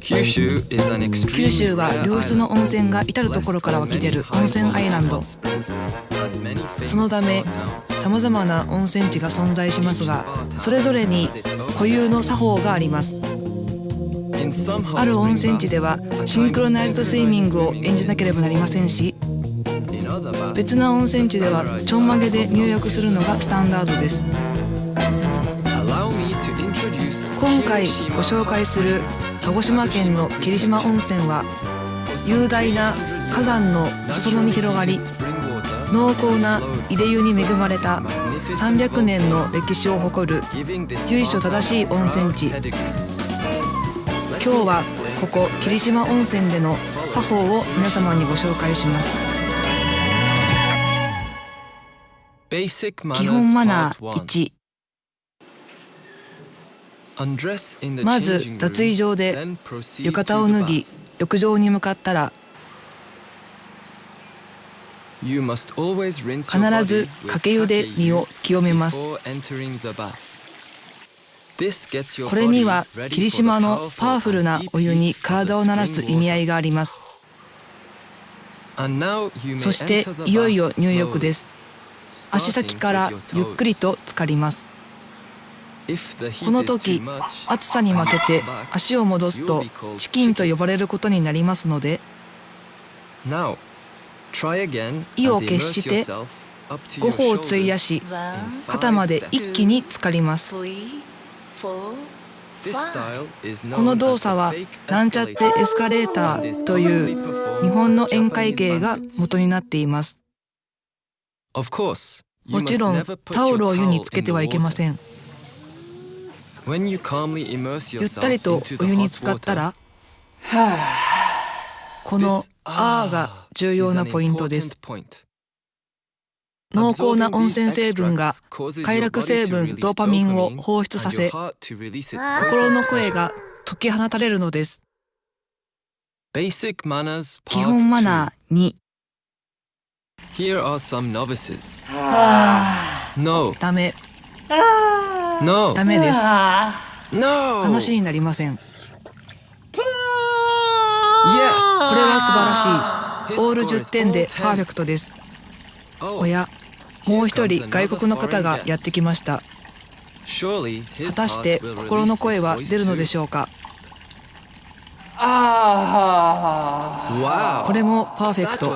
九州は良質の温泉が至る所から湧き出る温泉アイランド。そのためさまざまな温泉地が存在しますがそれぞれに固有の作法があります。ある温泉地ではシンクロナイズドスイミングを演じなければなりませんし別な温泉地ではちょんまげで入浴するのがスタンダードです今回ご紹介する鹿児島県の霧島温泉は雄大な火山の裾野に広がり濃厚な井出湯に恵まれた300年の歴史を誇る由緒正しい温泉地。今日はここ霧島温泉での作法を皆様にご紹介します。基本マナー1まず脱衣場で浴衣を脱ぎ浴場に向かったら必ずかけ湯で身を清めます。これには霧島のパワフルなお湯に体を慣らす意味合いがあります。そしていよいよ入浴です。足先からゆっくりと浸かりますこの時暑さに負けて足を戻すとチキンと呼ばれることになりますので意を決して5歩を費やし肩まで一気に浸かります。この動作はなんちゃってエスカレーターという日本の宴会芸が元になっています。もちろんタオルを湯につけてはいけませんゆったりとお湯に浸かったら この「あ」が重要なポイントです濃厚な温泉成分が快楽成分ドーパミンを放出させ心の声が解き放たれるのです基本マナー2 Here are some novices. No. ダメ。No. ダメです。No. 話になりません。Yes. これは素晴らしい。オール10点でパーフェクトです。おや、もう一人外国の方がやってきました。果たして心の声は出るのでしょうか？これもパーフェクト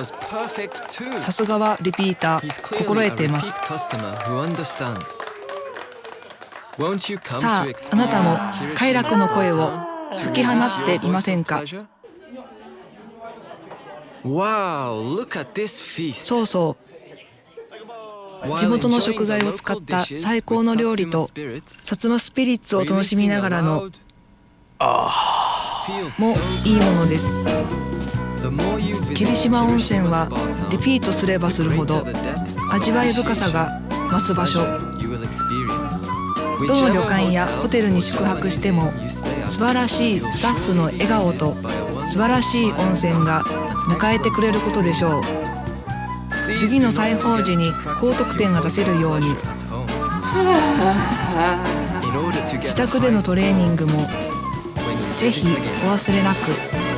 さすがはリピーター心得ていますさああなたも快楽の声を吹き放っていませんか？そうそう。地元の食材を使った最高の料理と薩摩スピリッツを楽しみながらのもいいものです。霧島温泉はリピートすればするほど味わい深さが増す場所どの旅館やホテルに宿泊しても素晴らしいスタッフの笑顔と素晴らしい温泉が迎えてくれることでしょう次の裁縫時に高得点が出せるように自宅でのトレーニングもぜひお忘れなく。